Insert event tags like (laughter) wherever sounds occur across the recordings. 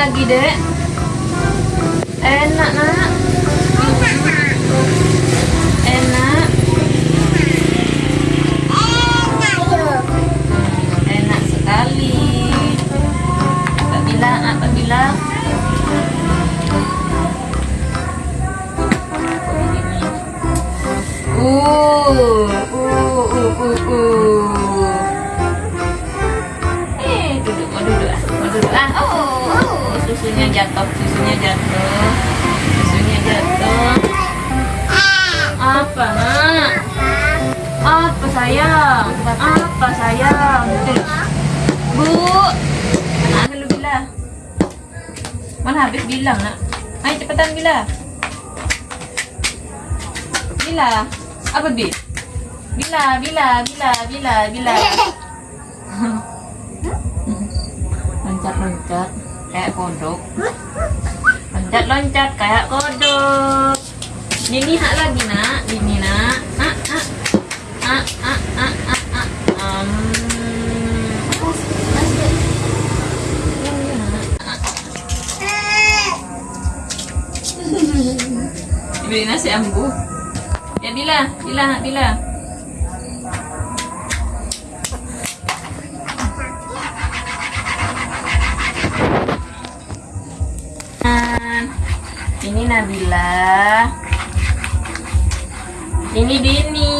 lagi, Dek. Enak, Nak. Susunya jatuh, susunya jatuh, susunya jatuh. Apa nak? Apa sayang? Apa sayang? Bu, mana lu bila? Mana habis bilang nak? Ayo cepetan bila. Bila. Apa bi? Bila, bila, bila, bila, bila. (laughs) loncat loncat kayak kodok. Loncat loncat kayak kodok. Ini hak lagi nak, ini nak. Ah, ah. Ah, ah, ah, ah, ah. Um. Beli nasi ambu. Ya bila, bila, bila. Nabila. Ini Dini.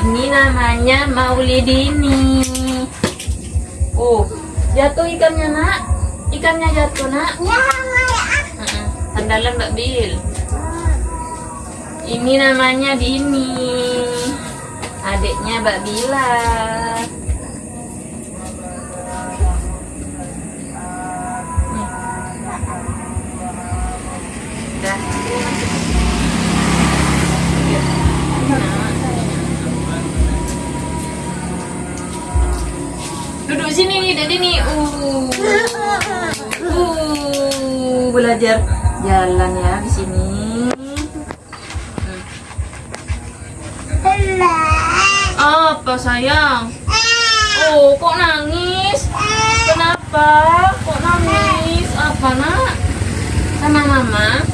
Ini namanya Maulidini. Oh, jatuh ikannya nak. Ikannya jatuh nak. Mm-mm, Sandalan Mbak Bil. Ini namanya Dini. Adiknya Mbak Bila. Duduk sini nih, Dede nih. Uh. Uh, belajar jalan ya di sini. Apa sayang? Oh, kok nangis? Kenapa? Kok nangis? Apa nak? Sama mama?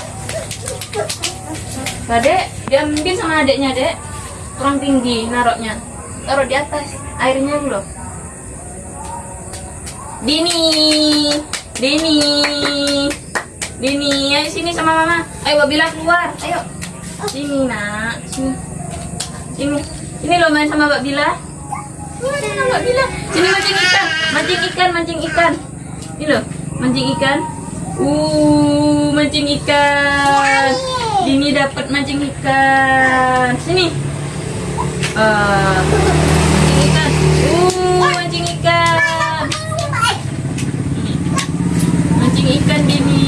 Nah, dek, diambil sama adeknya, dek. Kurang tinggi naroknya. Taruh di atas. Airnya dulu. Dini. Dini. Dini, ayo sini sama mama. Ayo Wabila keluar. Ayo. Sini, Nak. Sini. Sini. Ini lo main sama Mbak Bila. Ini sama Mbak Bila. Sini mancing ikan. Mancing ikan, mancing ikan. Ini lo, mancing ikan. Uh, mancing ikan. Dini dapat mancing ikan. Sini. Ah, mancing ikan. Uh, mancing ikan. Mancing ikan Dini.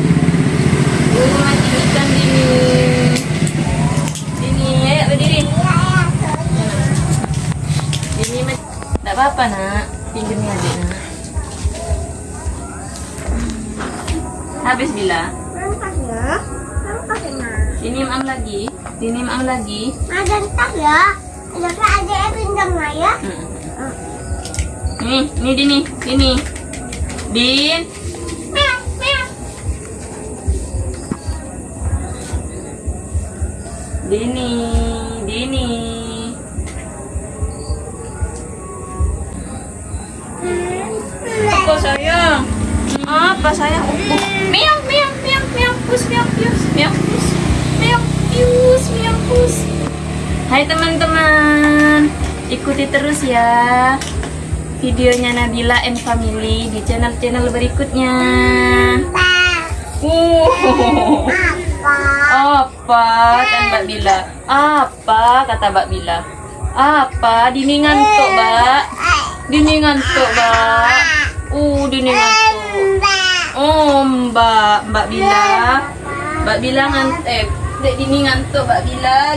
Uh, mancing ikan Dini. Dini, ayo berdiri. Dini, ma- tak apa-apa nak. Pinjami adik nak. Habis bila? Sini mam lagi. Sini mam lagi. Ada entar ya. Ada yang pinjam ya. Hmm. Ini, ini Dini, ini. Din. Dini, Dini. Sayang? Apa sayang? Miau, miau, miau, miau, pus, pius, miau, pus, miau, pius, miau, pus. Hai teman-teman, ikuti terus ya videonya Nabila and Family di channel-channel berikutnya. Uh, Apa? apa kan Mbak Bila? Apa kata Mbak Bila? Apa? Dini ngantuk, Mbak. Dini ngantuk, Mbak. Dini ngantuk. Oh, Mbak, Mbak Bila. Mbak Bila ngantuk. Eh, Dek Dini ngantuk, Mbak Bila.